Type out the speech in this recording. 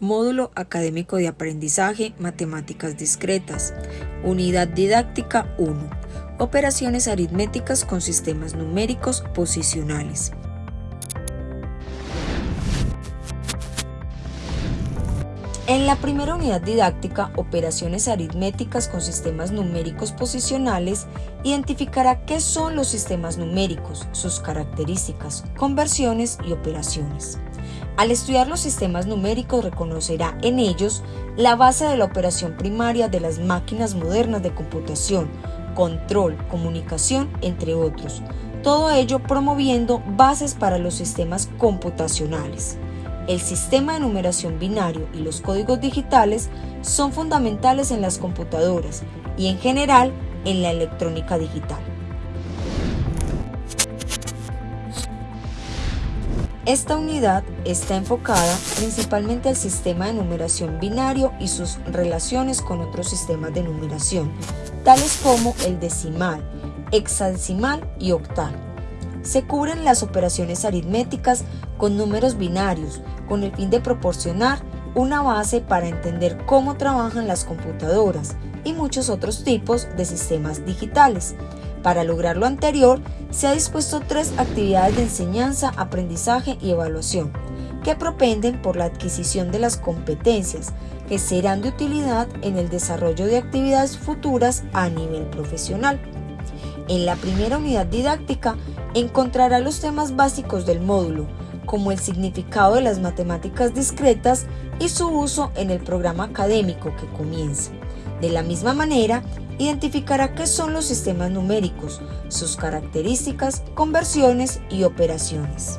Módulo Académico de Aprendizaje Matemáticas Discretas. Unidad Didáctica 1. Operaciones aritméticas con sistemas numéricos posicionales. En la primera unidad didáctica, Operaciones aritméticas con sistemas numéricos posicionales, identificará qué son los sistemas numéricos, sus características, conversiones y operaciones. Al estudiar los sistemas numéricos reconocerá en ellos la base de la operación primaria de las máquinas modernas de computación, control, comunicación, entre otros. Todo ello promoviendo bases para los sistemas computacionales. El sistema de numeración binario y los códigos digitales son fundamentales en las computadoras y en general en la electrónica digital. Esta unidad está enfocada principalmente al sistema de numeración binario y sus relaciones con otros sistemas de numeración, tales como el decimal, hexadecimal y octal. Se cubren las operaciones aritméticas con números binarios, con el fin de proporcionar una base para entender cómo trabajan las computadoras y muchos otros tipos de sistemas digitales. Para lograr lo anterior, se ha dispuesto tres actividades de enseñanza, aprendizaje y evaluación, que propenden por la adquisición de las competencias que serán de utilidad en el desarrollo de actividades futuras a nivel profesional. En la primera unidad didáctica encontrará los temas básicos del módulo, como el significado de las matemáticas discretas y su uso en el programa académico que comienza. De la misma manera, identificará qué son los sistemas numéricos, sus características, conversiones y operaciones.